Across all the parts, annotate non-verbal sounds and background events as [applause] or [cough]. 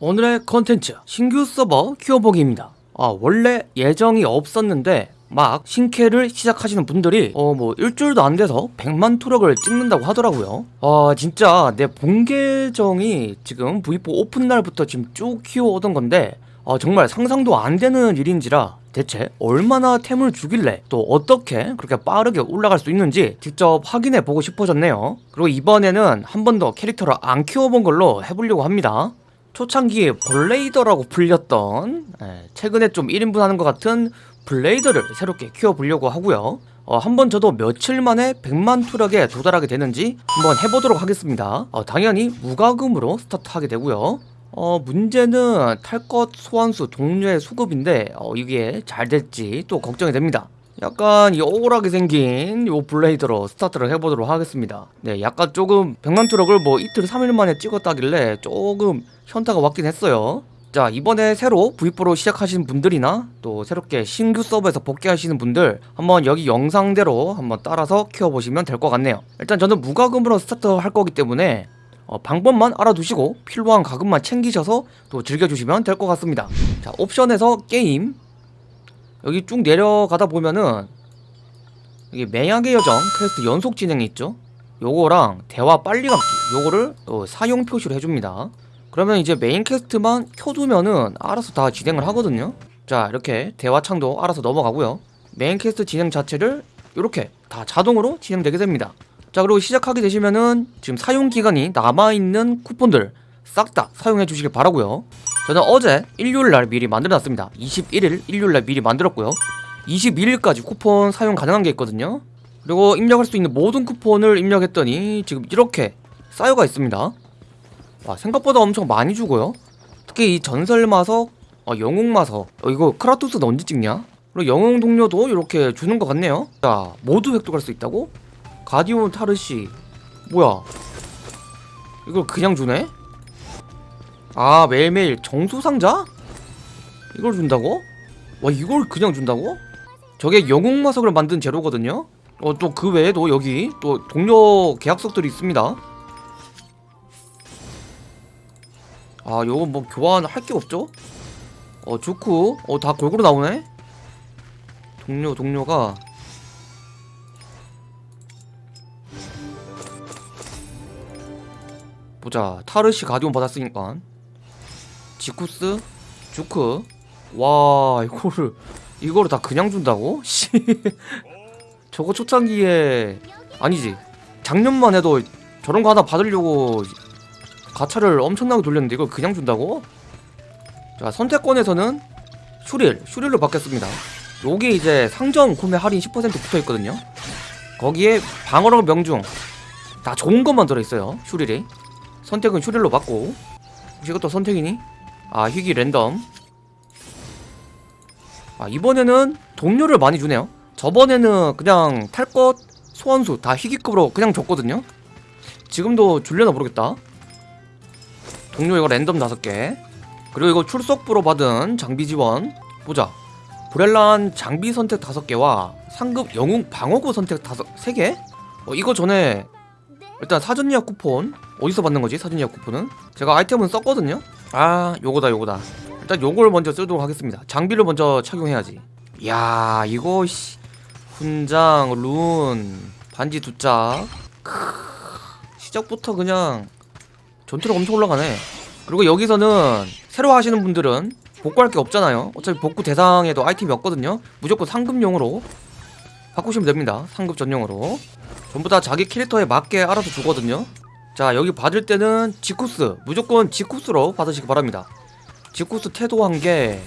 오늘의 컨텐츠. 신규 서버 키워보기입니다. 아 원래 예정이 없었는데 막 신캐를 시작하시는 분들이 어 뭐 일주일도 안 돼서 100만 투력을 찍는다고 하더라고요. 아 진짜 내 본 계정이 지금 V4 오픈 날부터 지금 쭉 키워오던 건데 아 정말 상상도 안 되는 일인지라 대체 얼마나 템을 주길래 또 어떻게 그렇게 빠르게 올라갈 수 있는지 직접 확인해 보고 싶어졌네요. 그리고 이번에는 한 번 더 캐릭터를 안 키워본 걸로 해보려고 합니다 초창기에 블레이더라고 불렸던 예, 최근에 좀 1인분 하는 것 같은 블레이더를 새롭게 키워보려고 하고요. 어, 한번 저도 며칠 만에 100만 투력에 도달하게 되는지 한번 해보도록 하겠습니다. 어, 당연히 무과금으로 스타트하게 되고요. 어, 문제는 탈 것 소환수 동료의 수급인데 어, 이게 잘 될지 또 걱정이 됩니다 약간 이 억울하게 생긴 요 블레이더로 스타트를 해보도록 하겠습니다. 네 약간 조금 100만 투력을 뭐 이틀 3일 만에 찍었다길래 조금 현타가 왔긴 했어요. 자 이번에 새로 V4로 시작하시는 분들이나 또 새롭게 신규 서버에서 복귀하시는 분들 한번 여기 영상대로 한번 따라서 키워보시면 될 것 같네요. 일단 저는 무과금으로 스타트 할 거기 때문에 어, 방법만 알아두시고 필요한 과금만 챙기셔서 또 즐겨주시면 될 것 같습니다. 자 옵션에서 게임 여기 쭉 내려가다 보면은 이게 맹약의 여정 퀘스트 연속 진행이 있죠? 요거랑 대화 빨리 감기 요거를 어, 사용 표시로 해줍니다. 그러면 이제 main quest만 켜두면은 알아서 다 진행을 하거든요. 자 이렇게 대화창도 알아서 넘어가고요. main quest 진행 자체를 이렇게 다 자동으로 진행되게 됩니다. 자 그리고 시작하게 되시면은 지금 사용기간이 남아있는 쿠폰들 싹 다 사용해 주시길 바라고요 저는 어제 일요일날 미리 만들어놨습니다. 21일 일요일날 미리 만들었고요. 22일까지 쿠폰 사용 가능한 게 있거든요. 그리고 입력할 수 있는 모든 쿠폰을 입력했더니 지금 이렇게 쌓여가 있습니다. 와 생각보다 엄청 많이 주고요. 특히 이 전설마석 어, 영웅마석. 어, 이거 크라토스는 언제 찍냐? 그리고 영웅 동료도 이렇게 주는 것 같네요. 자 모두 획득할 수 있다고? 가디온 타르시. 뭐야? 이걸 그냥 주네? 아 매일매일 정수상자? 이걸 준다고? 와 이걸 그냥 준다고? 저게 영웅마석을 만든 재료거든요? 어 또 그 외에도 여기 또 동료 계약석들이 있습니다 아 요거 뭐 교환할 게 없죠? 어 주쿠 어다 골고루 나오네? 동료 동료가 보자 타르시 가디온 받았으니까 지쿠스? 주크? 와 이거를 이거를 다 그냥 준다고? [laughs] 씨. 저거 초창기에 아니지. 작년만 해도 저런 거 하나 받으려고 가차를 엄청나게 돌렸는데 이걸 그냥 준다고? 자 선택권에서는 슈릴 슈릴로 바뀌었습니다. 요게 이제 상점 구매 할인 10% 붙어있거든요. 거기에 방어력 명중. 다 좋은 것만 들어있어요 슈릴이. 선택은 슈릴로 받고. 혹시 이것도 선택이니? 아 희귀 랜덤. 아 이번에는 동료를 많이 주네요. 저번에는 그냥 탈 것 소환수 다 희귀급으로 그냥 줬거든요. 지금도 줄려나 모르겠다. 동료 이거 랜덤 5개. 그리고 이거 출석부로 받은 장비 지원. 보자. 브렐란 장비 선택 5개와 상급 영웅 방어구 선택 5, 3개? 어, 이거 전에 일단 사전 예약 쿠폰. 어디서 받는 거지 사전 예약 쿠폰은? 제가 아이템은 썼거든요? 아 요거다 요거다. 일단 요걸 먼저 쓰도록 하겠습니다. 장비를 먼저 착용해야지. 이야 이거 씨. 훈장 룬 반지 두짝 시작부터 그냥 전투력 엄청 올라가네. 그리고 여기서는 새로 하시는 분들은 복구할 게 없잖아요. 어차피 복구 대상에도 아이템이 없거든요. 무조건 상급용으로 바꾸시면 됩니다. 상급 전용으로. 전부 다 자기 캐릭터에 맞게 알아서 주거든요 자 여기 받을 때는 지쿠스 무조건 지쿠스로 받으시기 바랍니다. 지쿠스 태도 한개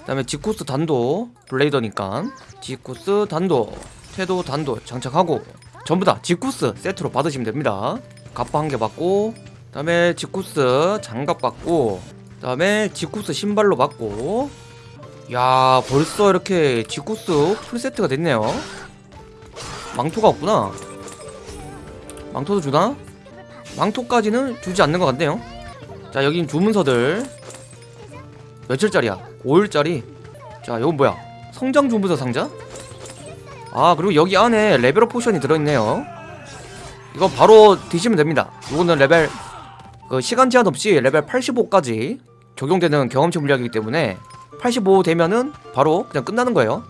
그 다음에 지쿠스 단도 블레이더니까. 지쿠스 단도 태도 단도 장착하고 전부 다 지쿠스 세트로 받으시면 됩니다. 갑바 한 개 받고 그 다음에 지쿠스 장갑 받고 그 다음에 지쿠스 신발로 받고. 야 벌써 이렇게 지쿠스 풀세트가 됐네요. 망토가 없구나. 망토도 주나? 망토까지는 주지 않는 것 같네요. 자 여긴 주문서들. 며칠짜리야? 5일짜리? 자 이건 뭐야? 성장 주문서 상자? 아 그리고 여기 안에 level up potion이 들어있네요. 이거 바로 드시면 됩니다. 이거는 레벨 그 시간 제한 없이 레벨 85까지 적용되는 경험치 물약이기 때문에 85 되면은 바로 그냥 끝나는 거예요.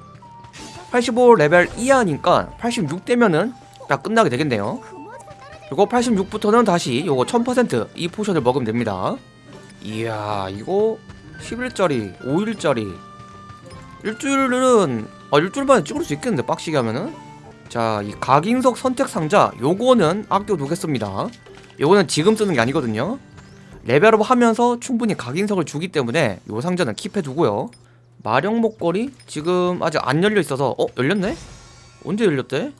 85 레벨 이하니까 86 되면은 딱 끝나게 되겠네요 그리고 86부터는 다시 요거 1000%이 potion을 먹으면 됩니다. 이야 이거 10일짜리 5일짜리. 일주일은 아 일주일 만에 찍을 수 있겠는데 빡시게 하면은? 자 이 각인석 선택 상자 요거는 아껴두겠습니다. 요거는 지금 쓰는 게 아니거든요. level up 하면서 충분히 각인석을 주기 때문에 요 상자는 keep해두고요. 마력 목걸이 지금 아직 안 열려 있어서 어 열렸네? 언제 열렸대?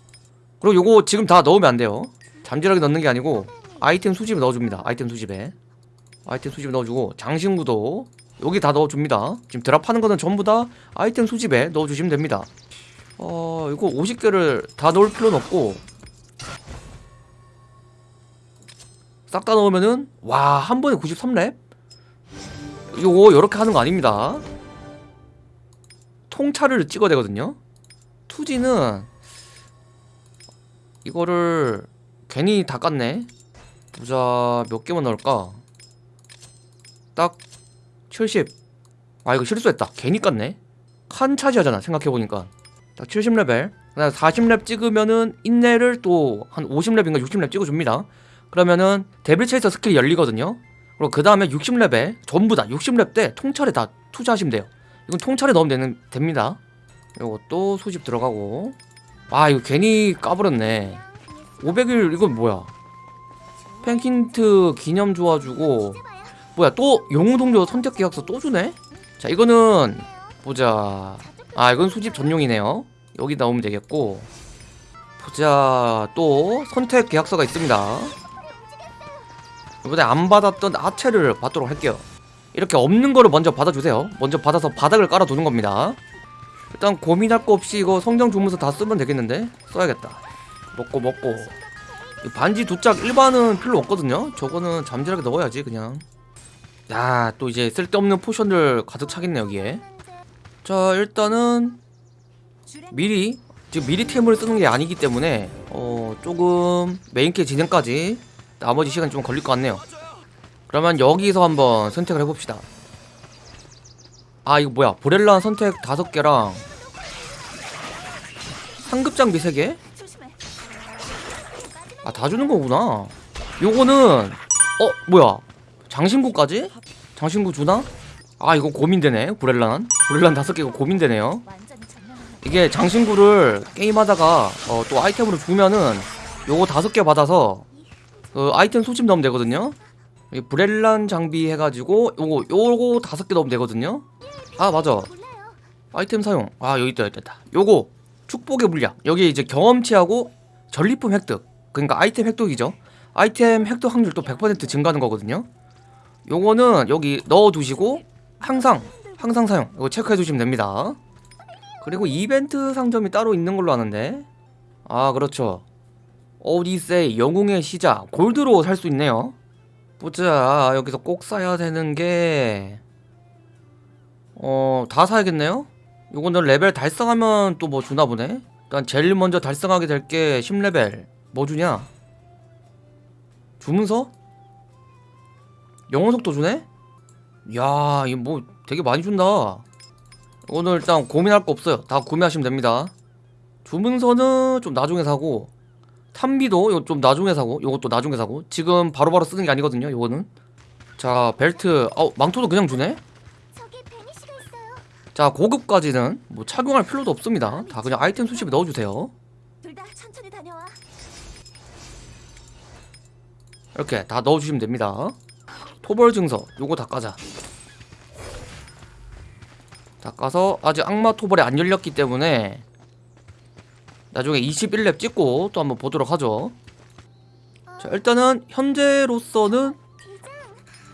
그리고 요거 지금 다 넣으면 안 돼요 장착하게 넣는 게 아니고 아이템 수집에 넣어줍니다. 아이템 수집에. 아이템 수집에 넣어주고 장신구도 여기 다 넣어줍니다. 지금 drop하는 거는 전부 다 아이템 수집에 넣어주시면 됩니다. 어 이거 50개를 다 넣을 필요는 없고 싹 다 넣으면은 와 한 번에 93렙? 요거 요렇게 하는 거 아닙니다. 통찰을 찍어야 되거든요. 투지는 이거를 괜히 다 깠네 보자 몇 개만 넣을까 딱 70. 아 이거 실수했다. 괜히 깠네. 칸 차지하잖아. 생각해보니까. 딱 70레벨. 그다음 40렙 찍으면은 인내를 또 한 50렙인가 60렙 찍어줍니다. 그러면은 데빌 체이서 스킬이 열리거든요. 그리고 그 다음에 60렙에 전부 다 60렙 때 통찰에 다 투자하시면 돼요. 이건 통찰에 넣으면 되는, 됩니다. 이것도 소집 들어가고. 아 이거 괜히 까버렸네. 500일 이건 뭐야? penkin트 기념 좋아주고. 뭐야 또 영웅동료 선택 계약서 또 주네? 자 이거는 보자. 아 이건 수집 전용이네요. 여기 나오면 되겠고. 보자 또 선택 계약서가 있습니다. 이번에 안 받았던 아체를 받도록 할게요. 이렇게 없는 거를 먼저 받아주세요. 먼저 받아서 바닥을 깔아두는 겁니다. 일단 고민할 거 없이 이거 성장 주문서 다 쓰면 되겠는데? 써야겠다 먹고 먹고 이 반지 두짝 일반은 필요 없거든요 저거는 잠실하게 넣어야지 그냥 야, 또 이제 쓸데없는 포션들 가득 차겠네 여기에. 자, 일단은 미리 지금 미리 템을 쓰는 게 아니기 때문에 어 조금 메인캐 진행까지 나머지 시간 좀 걸릴 것 같네요. 그러면 여기서 한번 선택을 해봅시다. 아 이거 뭐야? 보렐라 선택 다섯 개랑 상급 장비 세 개? 아 다 주는 거구나. 요거는 어 뭐야? 장신구까지? 장신구 주나? 아 이거 고민되네. 브렐란 브렐란 다섯 개가 고민되네요. 이게 장신구를 게임하다가 어, 또 아이템으로 주면은 요거 다섯 개 받아서 그 아이템 소집 넣으면 되거든요. 이 브렐란 장비 해가지고 요거 요거 다섯 개 넣으면 되거든요. 아 맞아. 아이템 사용. 아 여기 있다 여기 있다. 요거 축복의 물약. 여기 이제 경험치하고 전리품 획득 그러니까 아이템 획득이죠. 아이템 획득 확률 또 100% 증가하는 거거든요. 요거는 여기 넣어두시고 항상 항상 사용. 이거 체크해 두시면 됩니다. 그리고 이벤트 상점이 따로 있는 걸로 아는데. 아 그렇죠. 오디세이 영웅의 시작 골드로 살 수 있네요. 보자 여기서 꼭 사야 되는 게. 어, 다 사야겠네요? 요거는 레벨 달성하면 또 뭐 주나 보네? 일단 제일 먼저 달성하게 될 게 10레벨 뭐 주냐? 주문서? 영혼 속도 주네? 야, 이거 뭐 되게 많이 준다. 오늘 일단 고민할 거 없어요. 다 구매하시면 됩니다. 주문서는 좀 나중에 사고 탐비도 이거 좀 나중에 사고 요것도 나중에 사고 지금 바로바로 쓰는 게 아니거든요. 요거는 자 벨트 어 망토도 그냥 주네? 자 고급까지는 뭐 착용할 필요도 없습니다. 다 그냥 아이템 수집에 넣어주세요. 둘 다 천천히 다녀와. 이렇게 다 넣어주시면 됩니다. 토벌 증서 요거 다 까자. 다 까서 아직 악마 토벌이 안 열렸기 때문에 나중에 21렙 찍고 또 한번 보도록 하죠. 자 일단은 현재로서는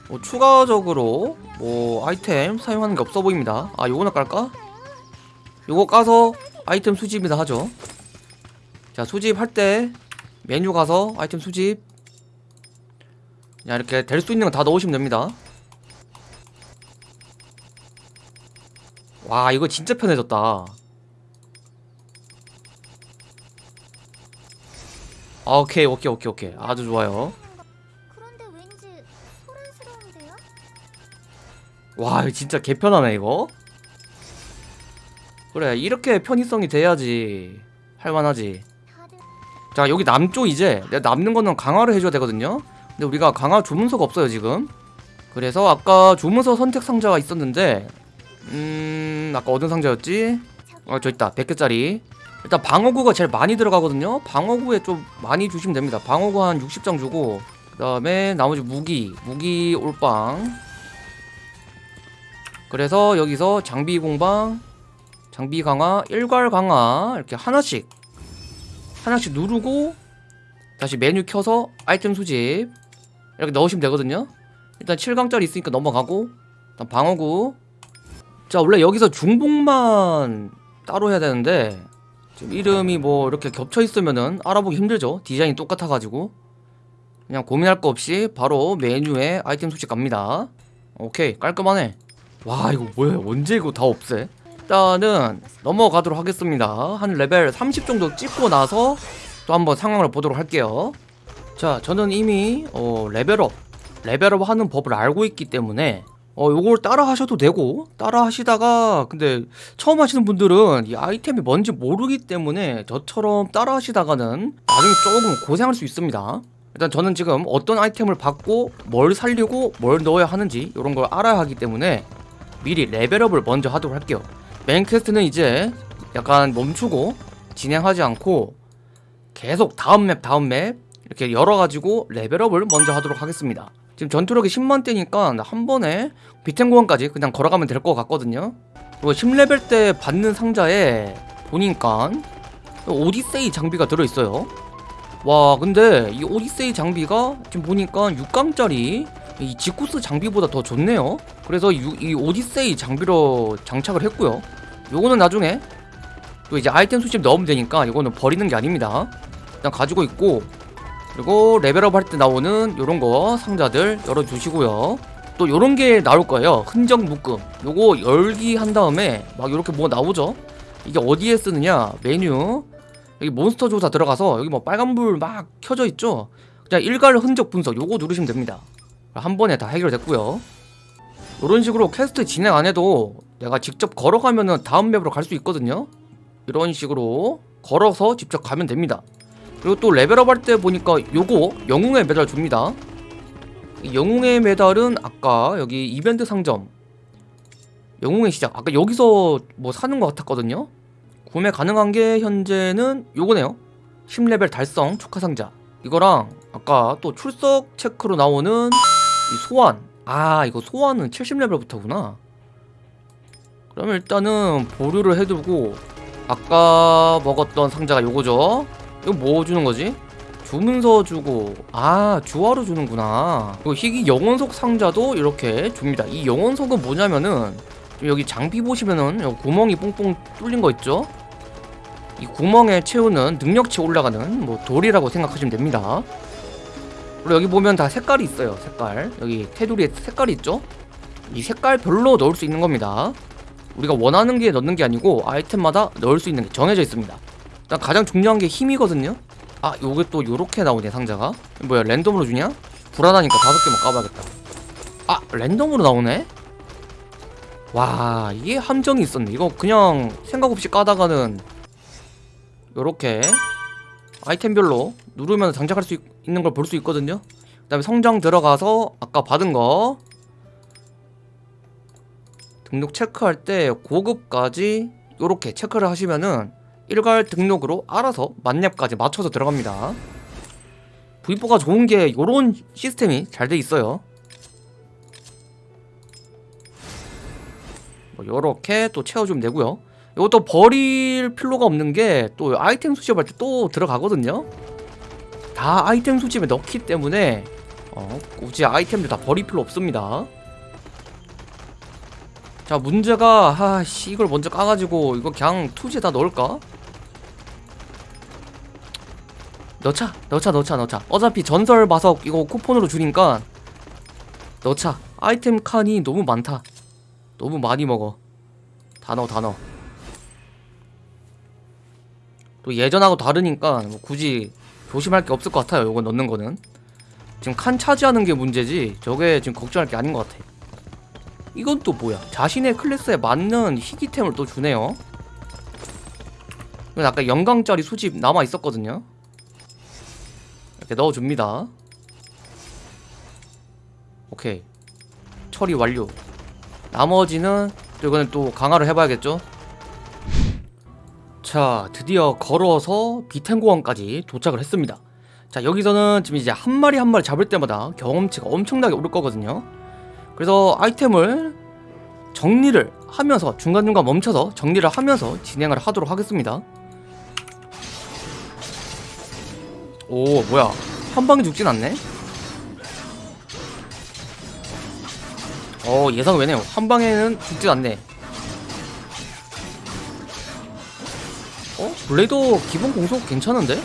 뭐 추가적으로 뭐 아이템 사용하는 게 없어 보입니다. 아 요거나 깔까? 요거 까서 아이템 수집이나 하죠. 자 수집할 때 메뉴 가서 아이템 수집 그냥 이렇게 될 수 있는 거다 넣으시면 됩니다. 와 이거 진짜 편해졌다. 아, 오케이 오케이 오케이 오케이. 아주 좋아요. 와 진짜 개편하네 이거. 그래 이렇게 편의성이 돼야지 할만하지. 자 여기 남쪽 이제 내가 남는 거는 강화를 해줘야 되거든요 근데 우리가 강화 조문서가 없어요 지금. 그래서 아까 조문서 선택 상자가 있었는데 음 아까 어떤 상자였지? 어 저 있다. 100개짜리. 일단 방어구가 제일 많이 들어가거든요. 방어구에 좀 많이 주시면 됩니다. 방어구 한 60장 주고 그 다음에 나머지 무기 무기 올빵. 그래서 여기서 장비 공방 장비 강화 일괄 강화 이렇게 하나씩 하나씩 누르고 다시 메뉴 켜서 아이템 수집 이렇게 넣으시면 되거든요. 일단 7강짜리 있으니까 넘어가고 일단 방어구. 자 원래 여기서 중복만 따로 해야 되는데 지금 이름이 뭐 이렇게 겹쳐 있으면은 알아보기 힘들죠. 디자인이 똑같아가지고. 그냥 고민할 거 없이 바로 메뉴에 아이템 수집 갑니다. 오케이 깔끔하네. 와 이거 뭐야? 언제 이거 다 없애? 일단은 넘어가도록 하겠습니다. 한 레벨 30 정도 찍고 나서 또 한번 상황을 보도록 할게요 자 저는 이미 어, 레벨업 레벨업 하는 법을 알고 있기 때문에 어 요걸 따라 하셔도 되고 따라 하시다가 근데 처음 하시는 분들은 이 아이템이 뭔지 모르기 때문에 저처럼 따라 하시다가는 나중에 조금 고생할 수 있습니다. 일단 저는 지금 어떤 아이템을 받고 뭘 살리고 뭘 넣어야 하는지 이런 걸 알아야 하기 때문에 미리 레벨업을 먼저 하도록 할게요. 메인 퀘스트는 이제 약간 멈추고 진행하지 않고 계속 다음 맵 다음 맵 이렇게 열어가지고 레벨업을 먼저 하도록 하겠습니다. 지금 전투력이 10만대니까 한 번에 비텐고원까지 그냥 걸어가면 될 것 같거든요. 그리고 10레벨 때 받는 상자에 보니까 오디세이 장비가 들어있어요. 와 근데 이 오디세이 장비가 지금 보니까 6강짜리 이 지쿠스 장비보다 더 좋네요. 그래서 유- 이 오디세이 장비로 장착을 했고요. 요거는 나중에 또 이제 아이템 수집 넣으면 되니까 이거는 버리는 게 아닙니다. 일단 가지고 있고 그리고 레벨업 할 때 나오는 요런 거 상자들 열어주시고요. 또 요런 게 나올 거예요. 흔적 묶음. 요거 열기 한 다음에 막 요렇게 뭐 나오죠? 이게 어디에 쓰느냐? 메뉴. 여기 몬스터 조사 들어가서 여기 뭐 빨간불 막 켜져 있죠? 그냥 일괄 흔적 분석. 요거 누르시면 됩니다. 한 번에 다 해결됐고요. 이런 식으로 퀘스트 진행 안 해도 내가 직접 걸어가면 은 다음 맵으로 갈 수 있거든요. 이런 식으로 걸어서 직접 가면 됩니다 그리고 또 레벨업 할 때 보니까 요거 영웅의 메달 줍니다. 이 영웅의 메달은 아까 여기 이벤트 상점 영웅의 시작 아까 여기서 뭐 사는 것 같았거든요. 구매 가능한 게 현재는 요거네요. 10레벨 달성 축하 상자. 이거랑 아까 또 출석 체크로 나오는 이 소환. 아 이거 소환은 70레벨부터구나. 그럼 일단은 보류를 해두고 아까 먹었던 상자가 요거죠 이거 뭐 주는 거지? 주문서 주고. 아 주화로 주는구나. 그리고 희귀 영혼석 상자도 이렇게 줍니다. 이 영혼석은 뭐냐면은 좀 여기 장비 보시면은 여기 구멍이 뽕뽕 뚫린 거 있죠? 이 구멍에 채우는 능력치 올라가는 뭐 돌이라고 생각하시면 됩니다. 그리고 여기 보면 다 색깔이 있어요 색깔. 여기 테두리에 색깔이 있죠? 이 색깔별로 넣을 수 있는 겁니다. 우리가 원하는 게 넣는 게 아니고 아이템마다 넣을 수 있는 게 정해져 있습니다 일단 가장 중요한 게 힘이거든요. 아 요게 또 요렇게 나오네 상자가. 뭐야 랜덤으로 주냐? 불안하니까 다섯 개만 까봐야겠다. 아 랜덤으로 나오네? 와 이게 함정이 있었네. 이거 그냥 생각 없이 까다가는 요렇게 아이템별로 누르면 장착할 수 있, 있는 걸 볼 수 있거든요. 그 다음에 성장 들어가서 아까 받은 거 등록 체크할 때 고급까지 요렇게 체크를 하시면은 일괄 등록으로 알아서 만렙까지 맞춰서 들어갑니다. V4가 좋은 게 요런 시스템이 잘 돼 있어요. 뭐 요렇게 또 채워주면 되고요. 이것도 버릴 필요가 없는 게 또 아이템 수집할 때 또 들어가거든요. 다 아이템 수집에 넣기 때문에 어, 굳이 아이템들 다 버릴 필요 없습니다. 자 문제가 아씨 이걸 먼저 까가지고 이거 그냥 투지에 다 넣을까? 넣자 넣자 넣자 넣자 어차피 전설 마석 이거 쿠폰으로 주니까 넣자 아이템 칸이 너무 많다. 너무 많이 먹어. 다 넣어 다 넣어. 또 예전하고 다르니까 뭐 굳이 조심할 게 없을 것 같아요 이거 넣는 거는. 지금 칸 차지하는 게 문제지 저게 지금 걱정할 게 아닌 것 같아. 이건 또 뭐야? 자신의 클래스에 맞는 희귀템을 또 주네요. 이건 아까 영광짜리 수집 남아 있었거든요 이렇게 넣어줍니다. 오케이. 처리 완료. 나머지는 또 이거는 또 강화를 해봐야겠죠? 자 드디어 걸어서 비텐고원까지 도착을 했습니다. 자 여기서는 지금 이제 한 마리 한 마리 잡을 때마다 경험치가 엄청나게 오를 거거든요. 그래서 아이템을 정리를 하면서 중간중간 멈춰서 정리를 하면서 진행을 하도록 하겠습니다 오 뭐야 한 방에 죽진 않네 어 예상 외네요 한 방에는 죽진 않네 어? 블레이더 기본 공속 괜찮은데?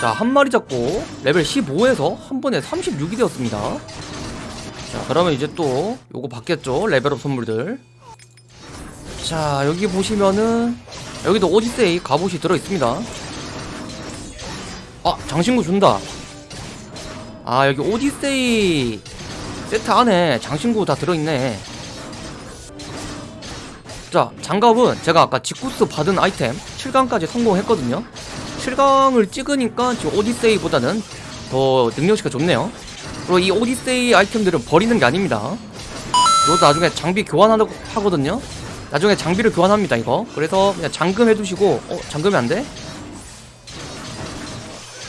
자, 한 마리 잡고 레벨 15에서 한 번에 36이 되었습니다. 자, 그러면 이제 또 요거 받겠죠? 레벨업 선물들. 자, 여기 보시면은 여기도 오디세이 갑옷이 들어 있습니다. 아, 장신구 준다. 아, 여기 오디세이 세트 안에 장신구 다 들어 있네. 자, 장갑은 제가 아까 직구스 받은 아이템 7강까지 성공했거든요. 7강을 찍으니까 지금 오디세이보다는 더 능력치가 좋네요. 그리고 이 오디세이 아이템들은 버리는 게 아닙니다. 이것도 나중에 장비 교환하고 하거든요. 나중에 장비를 교환합니다, 이거. 그래서 그냥 잠금 해두시고, 어, 잠금이 안 돼?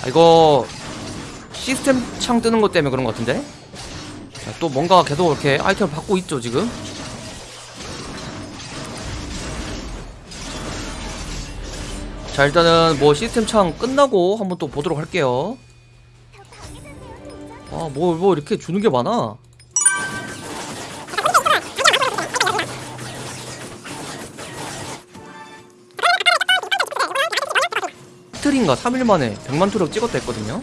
아, 이거 시스템 창 뜨는 것 때문에 그런 것 같은데? 자, 또 뭔가 계속 이렇게 아이템을 받고 있죠, 지금? 자 일단은 뭐 시스템 창 끝나고 한번 또 보도록 할게요 아뭐뭐 이렇게 주는 게 많아 이틀인가 3일 만에 100만 투력 찍었다 했거든요.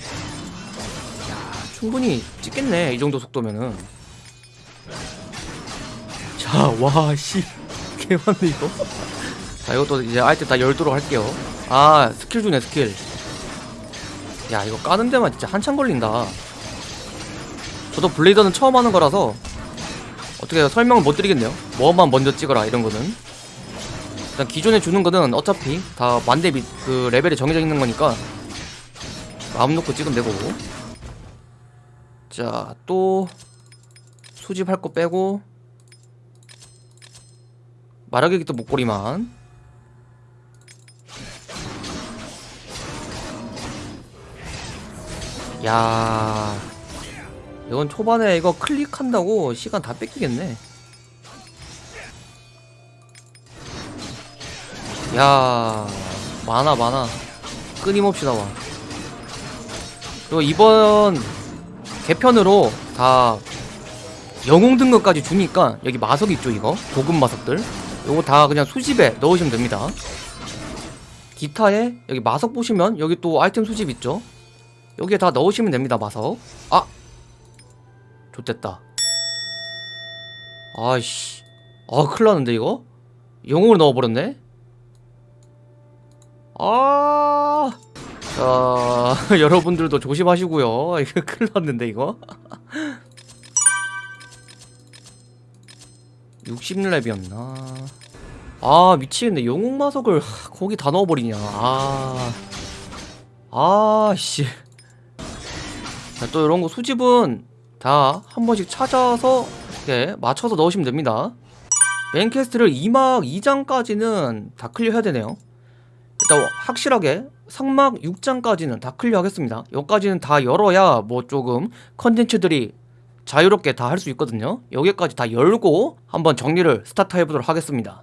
야 충분히 찍겠네 이 정도 속도면은. 자와씨. 개많네 이거. 자 이것도 이제 아이템 다 열도록 할게요. 아 스킬 주네 스킬. 야 이거 까는 데만 진짜 한참 걸린다. 저도 블레이더는 처음 하는 거라서 어떻게 설명을 못 드리겠네요. 뭐만 먼저 찍어라 이런 거는 일단 기존에 주는 거는 어차피 다 만대 미, 그 레벨이 정해져 있는 거니까 마음 놓고 찍으면 되고. 자 또 수집할 거 빼고 말하기 또 목걸이만. 야 이건 초반에 이거 클릭한다고 시간 다 뺏기겠네 야 많아 많아. 끊임없이 나와. 그리고 이번 개편으로 다 영웅 등급까지 주니까 여기 마석 있죠 이거? 고급 마석들. 요거 다 그냥 수집에 넣으시면 됩니다. 기타에 여기 마석 보시면 여기 또 아이템 수집 있죠? 여기에 다 넣으시면 됩니다 마석. 아! 좋됐다. 아이씨. 아 큰일 났는데 이거? 영웅을 넣어버렸네 아. 자, [laughs] 여러분들도 조심하시고요. [laughs] 이거 큰일 났는데 이거? [laughs] 60렙이었나? 아 미치겠네. 영웅 마석을 하, 거기 다 넣어버리냐. 아. 아씨. 자, 또 이런 거 수집은 다 한 번씩 찾아서 이렇게 맞춰서 넣으시면 됩니다. 메인 퀘스트를 2막 2장까지는 다 클리어 해야 되네요. 일단 확실하게 삼막 6장까지는 다 클리어 하겠습니다. 여기까지는 다 열어야 뭐 조금 컨텐츠들이 자유롭게 다 할 수 있거든요. 여기까지 다 열고 한번 정리를 스타트 해보도록 하겠습니다.